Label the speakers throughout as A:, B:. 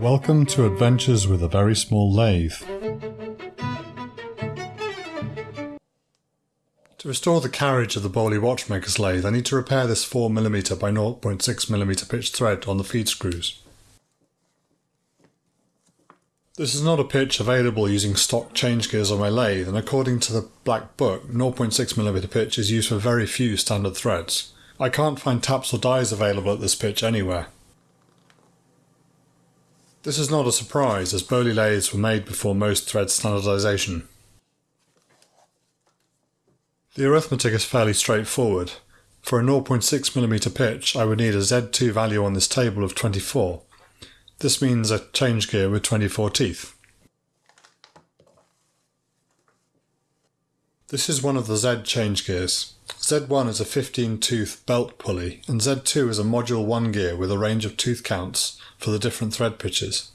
A: Welcome to Adventures with a Very Small Lathe. To restore the carriage of the Boley watchmaker's lathe, I need to repair this 4mm by 0.6mm pitch thread on the feed screws. This is not a pitch available using stock change gears on my lathe, and according to the Black Book, 0.6mm pitch is used for very few standard threads. I can't find taps or dies available at this pitch anywhere. This is not a surprise, as Boley lathes were made before most thread standardisation. The arithmetic is fairly straightforward. For a 0.6mm pitch, I would need a Z2 value on this table of 24. This means a change gear with 24 teeth. This is one of the Z change gears. Z1 is a 15 tooth belt pulley, and Z2 is a module 1 gear with a range of tooth counts for the different thread pitches.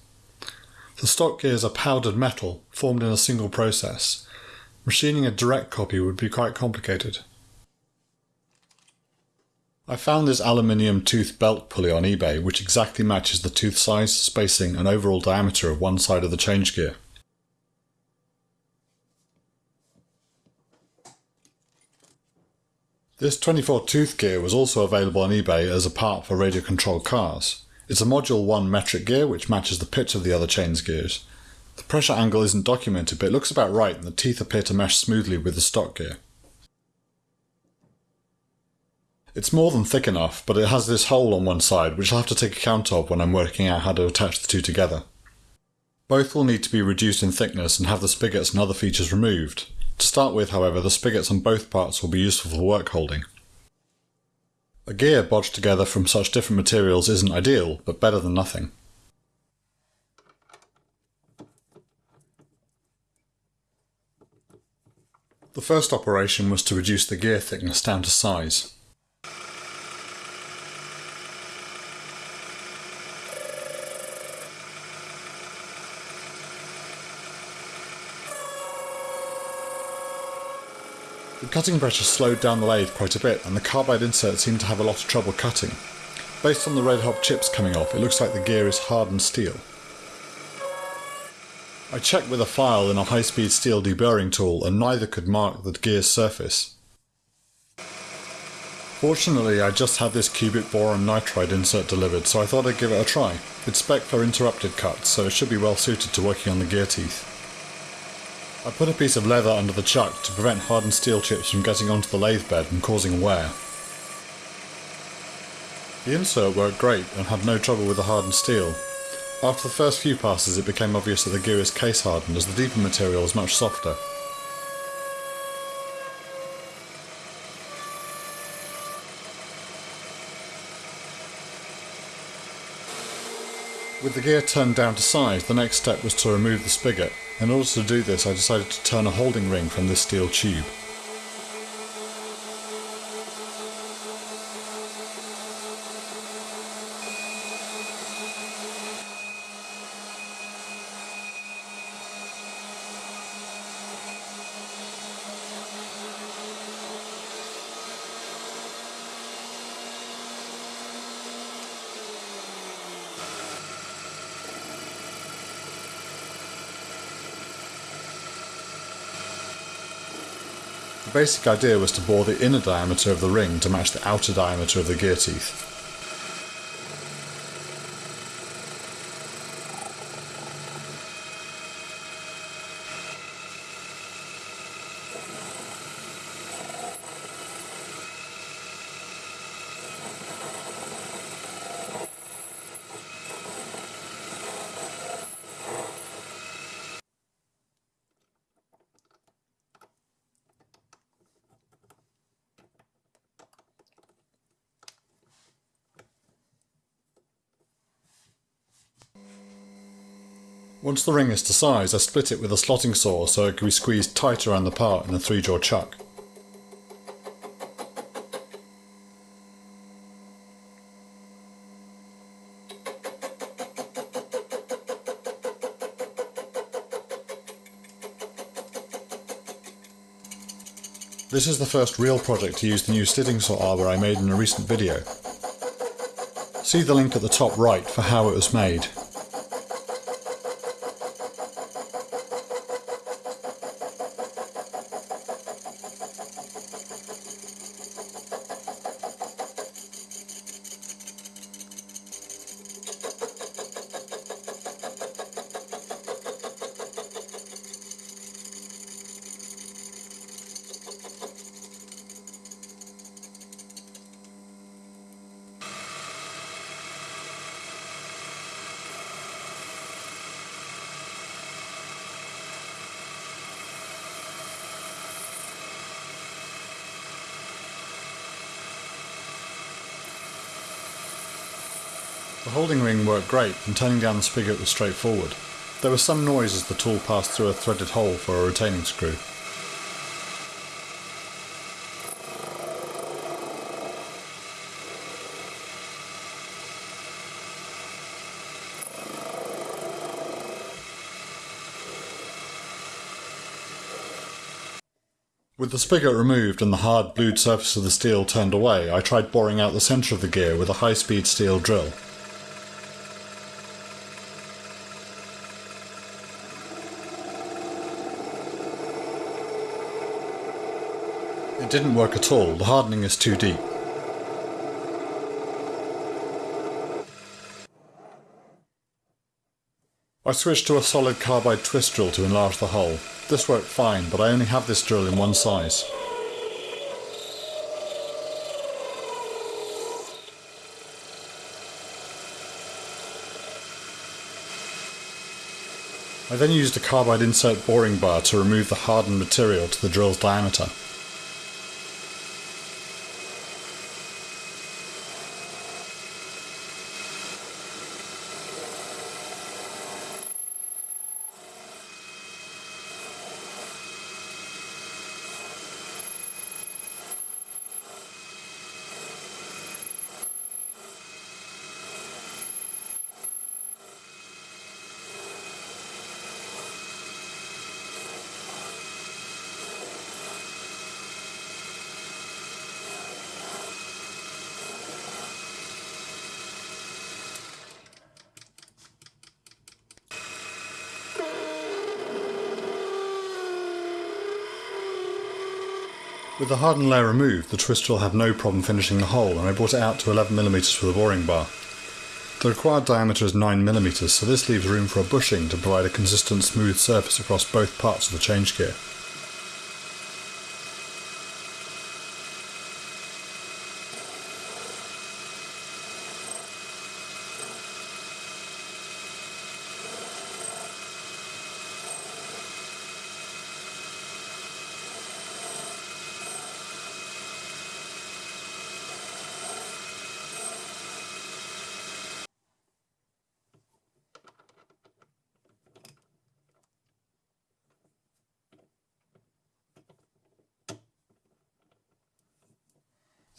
A: The stock gears are powdered metal, formed in a single process, Machining a direct copy would be quite complicated. I found this aluminium tooth belt pulley on eBay which exactly matches the tooth size, spacing and overall diameter of one side of the change gear. This 24 tooth gear was also available on eBay as a part for radio controlled cars. It's a module 1 metric gear which matches the pitch of the other change gears, the pressure angle isn't documented, but it looks about right and the teeth appear to mesh smoothly with the stock gear. It's more than thick enough, but it has this hole on one side which I'll have to take account of when I'm working out how to attach the two together. Both will need to be reduced in thickness and have the spigots and other features removed. To start with, however, the spigots on both parts will be useful for work holding. A gear bodged together from such different materials isn't ideal, but better than nothing. The first operation was to reduce the gear thickness down to size. The cutting pressure slowed down the lathe quite a bit and the carbide insert seemed to have a lot of trouble cutting. Based on the red hot chips coming off, it looks like the gear is hardened steel. I checked with a file in a high-speed steel deburring tool and neither could mark the gear's surface. Fortunately I just had this cubic boron nitride insert delivered so I thought I'd give it a try. It's spec for interrupted cuts so it should be well suited to working on the gear teeth. I put a piece of leather under the chuck to prevent hardened steel chips from getting onto the lathe bed and causing wear. The insert worked great and had no trouble with the hardened steel, after the first few passes it became obvious that the gear is case hardened as the deeper material is much softer. With the gear turned down to size, the next step was to remove the spigot. In order to do this I decided to turn a holding ring from this steel tube. The basic idea was to bore the inner diameter of the ring to match the outer diameter of the gear teeth. Once the ring is to size, I split it with a slotting saw so it can be squeezed tight around the part in a 3 jaw chuck. This is the first real project to use the new slitting saw arbor I made in a recent video. See the link at the top right for how it was made. Holding ring worked great and turning down the spigot was straightforward. There was some noise as the tool passed through a threaded hole for a retaining screw. With the spigot removed and the hard blued surface of the steel turned away, I tried boring out the centre of the gear with a high-speed steel drill. Didn't work at all, the hardening is too deep. I switched to a solid carbide twist drill to enlarge the hole. This worked fine, but I only have this drill in one size. I then used a carbide insert boring bar to remove the hardened material to the drill's diameter. With the hardened layer removed, the twist drill had no problem finishing the hole and I brought it out to 11mm for the boring bar. The required diameter is 9mm so this leaves room for a bushing to provide a consistent smooth surface across both parts of the change gear.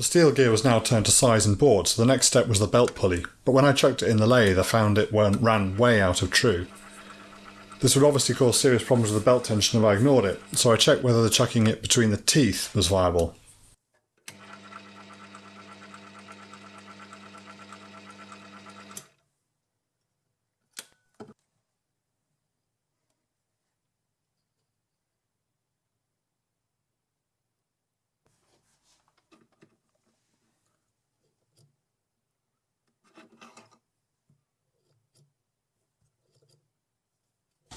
A: The steel gear was now turned to size and bored, so the next step was the belt pulley, but when I chucked it in the lathe I found it ran way out of true. This would obviously cause serious problems with the belt tension if I ignored it, so I checked whether the chucking it between the teeth was viable.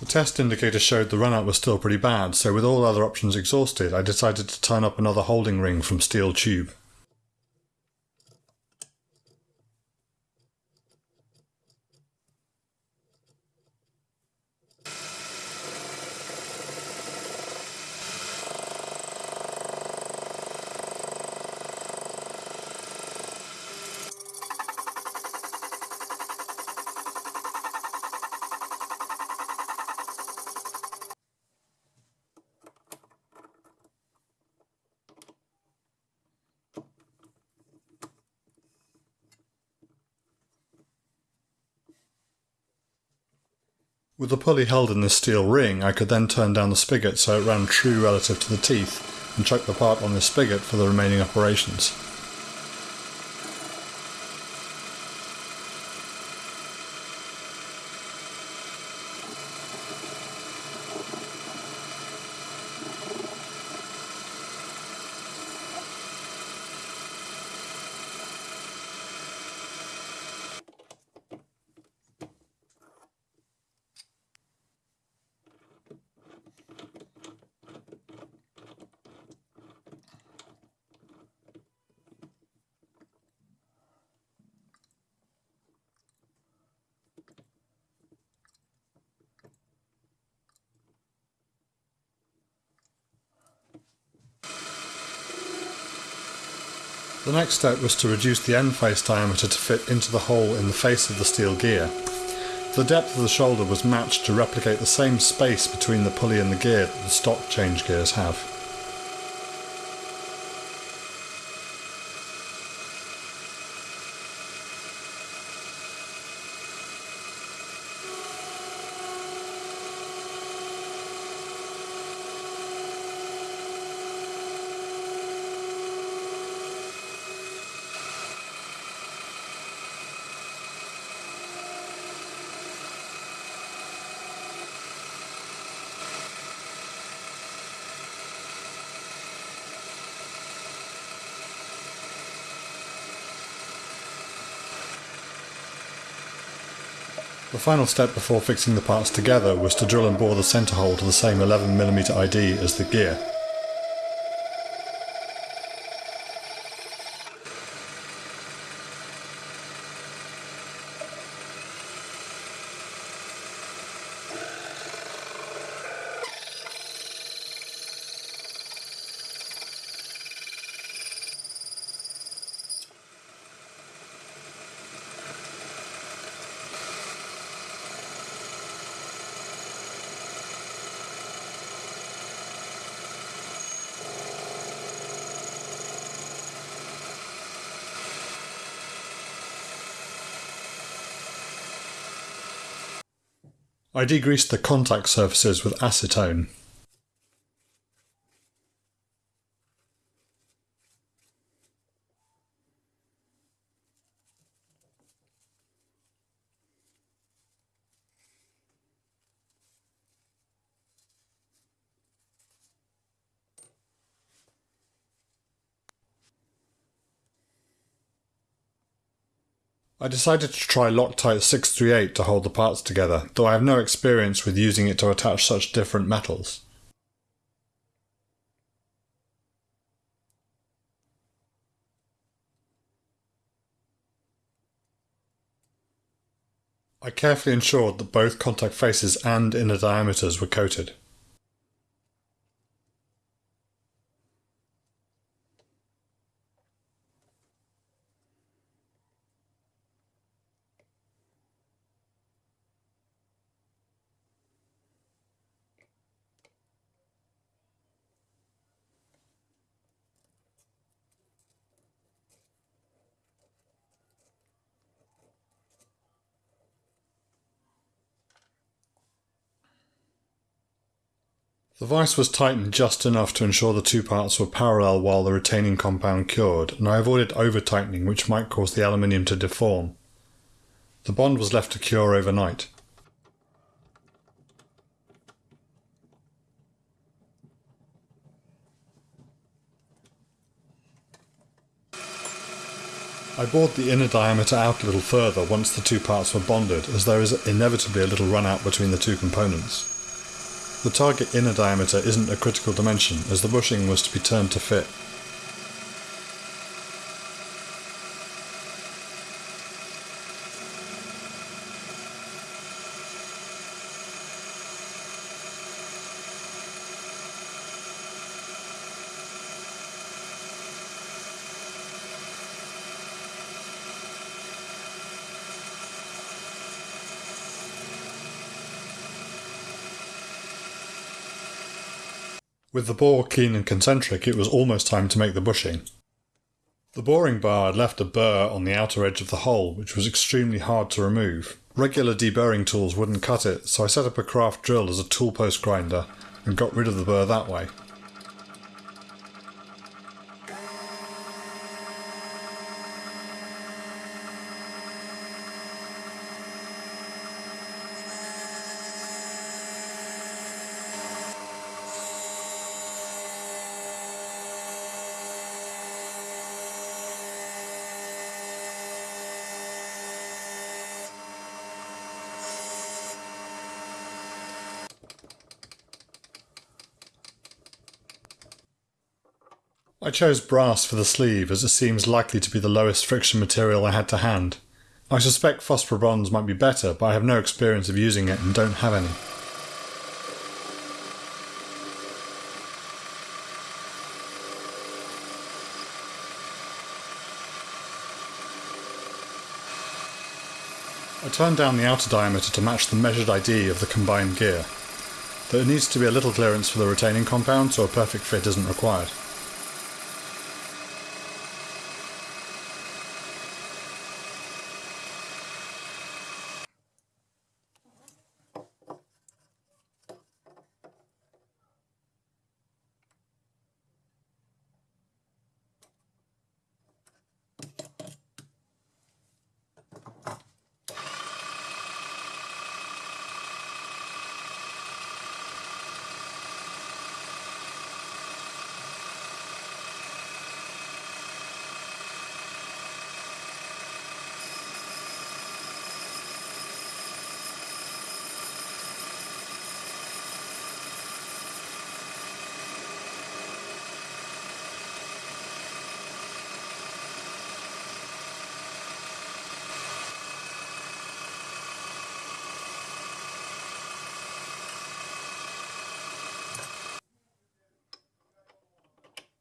A: Test indicator showed the runout was still pretty bad, so with all other options exhausted, I decided to turn up another holding ring from steel tube. With the pulley held in this steel ring, I could then turn down the spigot so it ran true relative to the teeth, and chuck the part on the spigot for the remaining operations. The next step was to reduce the end face diameter to fit into the hole in the face of the steel gear. The depth of the shoulder was matched to replicate the same space between the pulley and the gear that the stock change gears have. The final step before fixing the parts together was to drill and bore the centre hole to the same 11mm ID as the gear. I degreased the contact surfaces with acetone. I decided to try Loctite 638 to hold the parts together, though I have no experience with using it to attach such different metals. I carefully ensured that both contact faces and inner diameters were coated. The vise was tightened just enough to ensure the two parts were parallel while the retaining compound cured, and I avoided over-tightening which might cause the aluminium to deform. The bond was left to cure overnight. I bored the inner diameter out a little further once the two parts were bonded, as there is inevitably a little run out between the two components. The target inner diameter isn't a critical dimension, as the bushing was to be turned to fit. With the bore keen and concentric, it was almost time to make the bushing. The boring bar had left a burr on the outer edge of the hole, which was extremely hard to remove. Regular deburring tools wouldn't cut it, so I set up a craft drill as a tool post grinder and got rid of the burr that way. I chose brass for the sleeve as it seems likely to be the lowest friction material I had to hand. I suspect phosphor bronze might be better, but I have no experience of using it and don't have any. I turned down the outer diameter to match the measured ID of the combined gear. There needs to be a little clearance for the retaining compound so a perfect fit isn't required.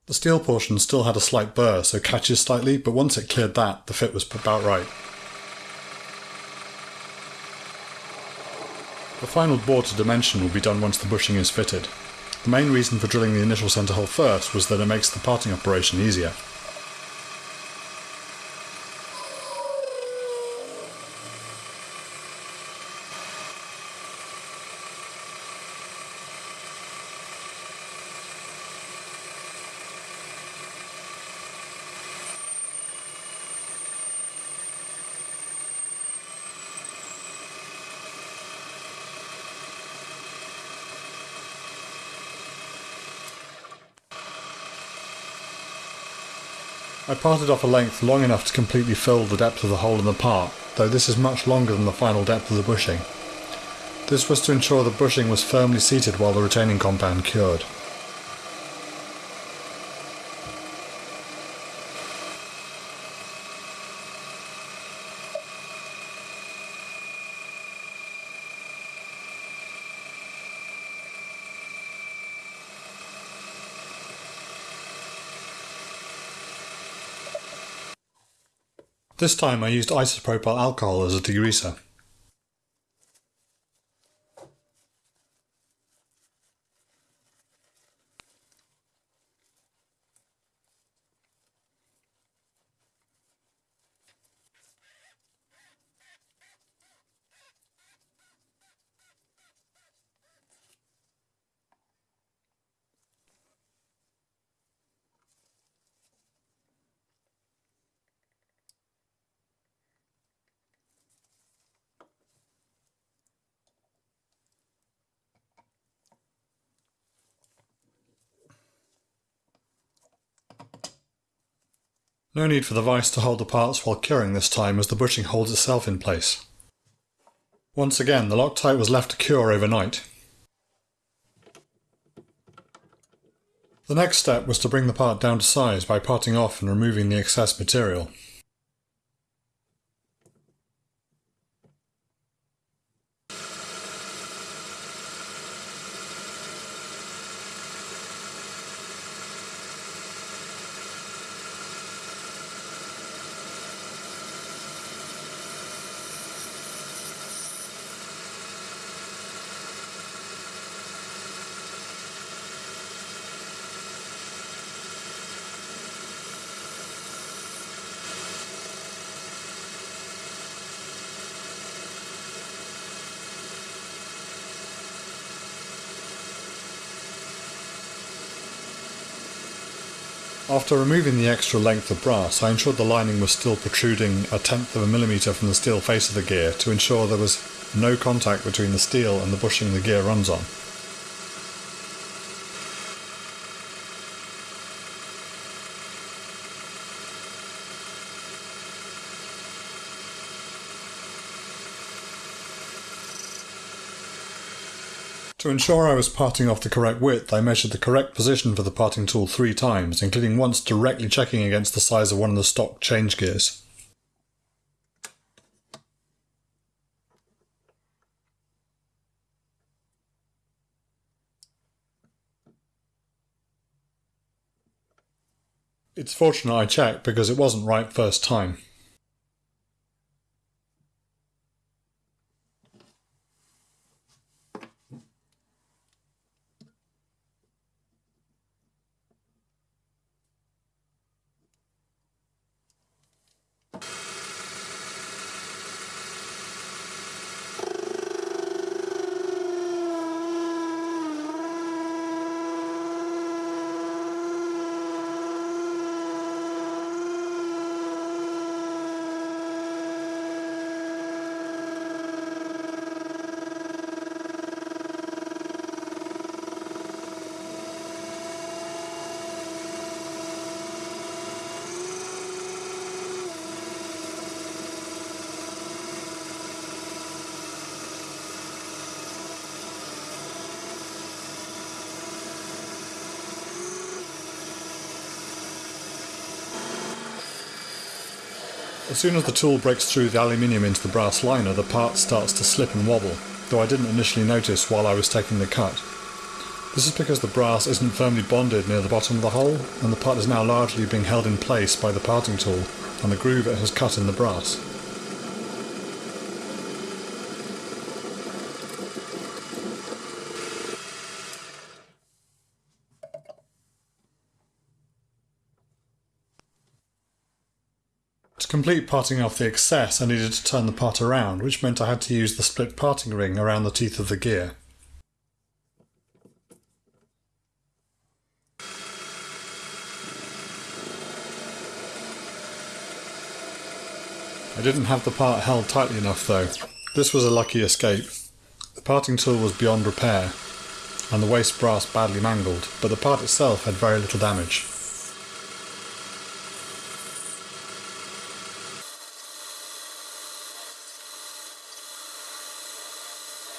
A: The steel portion still had a slight burr, so catches slightly, but once it cleared that, the fit was about right. The final bore to dimension will be done once the bushing is fitted. The main reason for drilling the initial centre hole first was that it makes the parting operation easier. Parted off a length long enough to completely fill the depth of the hole in the part, though this is much longer than the final depth of the bushing. This was to ensure the bushing was firmly seated while the retaining compound cured. This time I used isopropyl alcohol as a degreaser. No need for the vise to hold the parts while curing this time as the bushing holds itself in place. Once again, the Loctite was left to cure overnight. The next step was to bring the part down to size by parting off and removing the excess material. After removing the extra length of brass, I ensured the lining was still protruding a tenth of a millimetre from the steel face of the gear to ensure there was no contact between the steel and the bushing the gear runs on. To ensure I was parting off the correct width, I measured the correct position for the parting tool three times, including once directly checking against the size of one of the stock change gears. It's fortunate I checked because it wasn't right first time. As soon as the tool breaks through the aluminium into the brass liner, the part starts to slip and wobble, though I didn't initially notice while I was taking the cut. This is because the brass isn't firmly bonded near the bottom of the hole, and the part is now largely being held in place by the parting tool and the groove it has cut in the brass. To complete parting off the excess, I needed to turn the part around, which meant I had to use the split parting ring around the teeth of the gear. I didn't have the part held tightly enough though. This was a lucky escape. The parting tool was beyond repair, and the waste brass badly mangled, but the part itself had very little damage.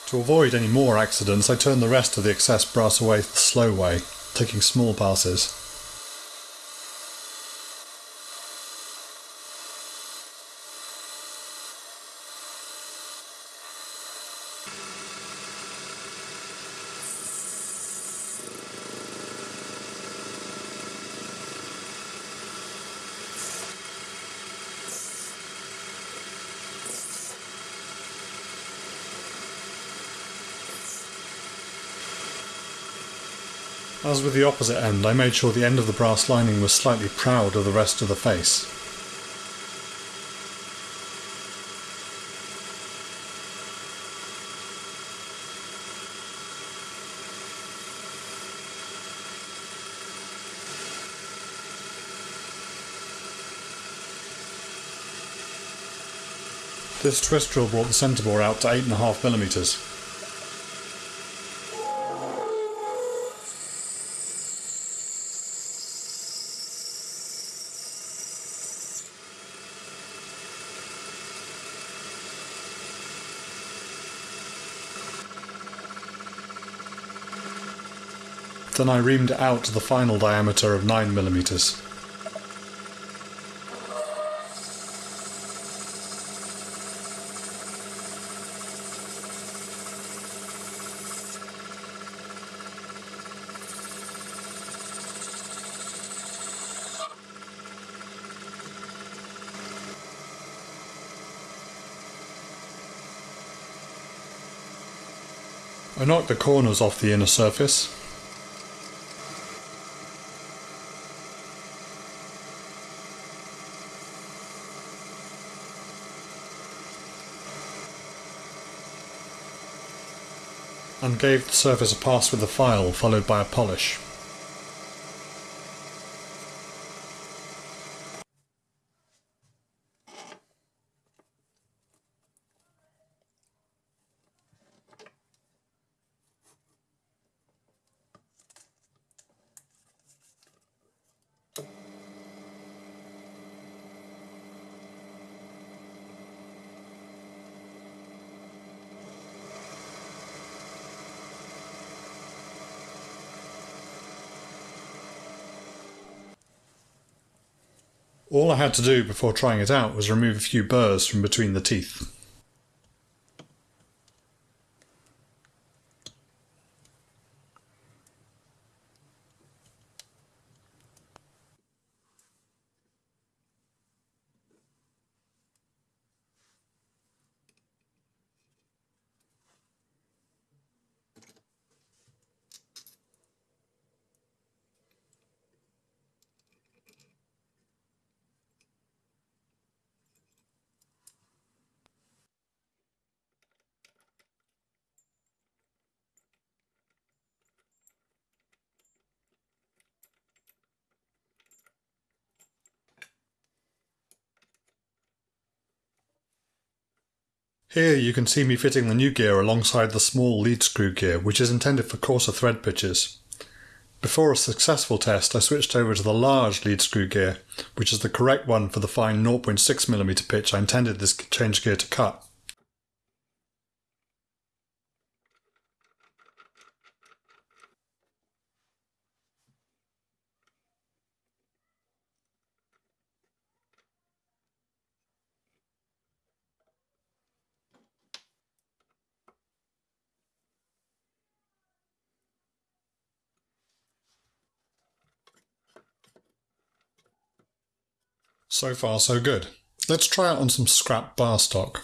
A: To avoid any more accidents, I turned the rest of the excess brass away the slow way, taking small passes. As with the opposite end, I made sure the end of the brass lining was slightly proud of the rest of the face. This twist drill brought the centre bore out to 8.5mm. Then I reamed out to the final diameter of 9 millimeters. I knocked the corners off the inner surface, and gave the surface a pass with the file followed by a polish. Had to do before trying it out was remove a few burrs from between the teeth. Here you can see me fitting the new gear alongside the small lead screw gear which is intended for coarser thread pitches. Before a successful test I switched over to the large lead screw gear which is the correct one for the fine 0.6mm pitch I intended this change gear to cut. So far so good. Let's try it on some scrap bar stock.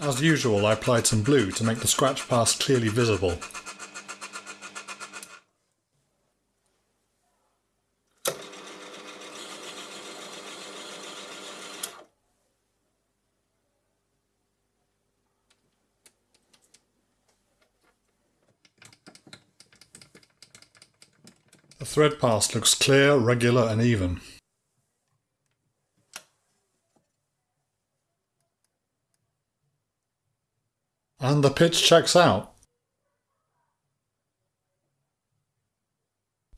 A: As usual I applied some blue to make the scratch pass clearly visible. Thread pass looks clear, regular and even. And the pitch checks out.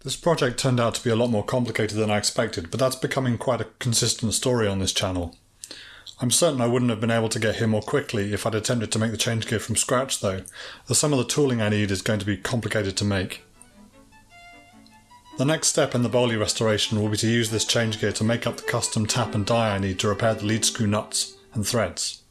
A: This project turned out to be a lot more complicated than I expected, but that's becoming quite a consistent story on this channel. I'm certain I wouldn't have been able to get here more quickly if I'd attempted to make the change gear from scratch though, as some of the tooling I need is going to be complicated to make. The next step in the Boley restoration will be to use this change gear to make up the custom tap and die I need to repair the lead screw nuts and threads.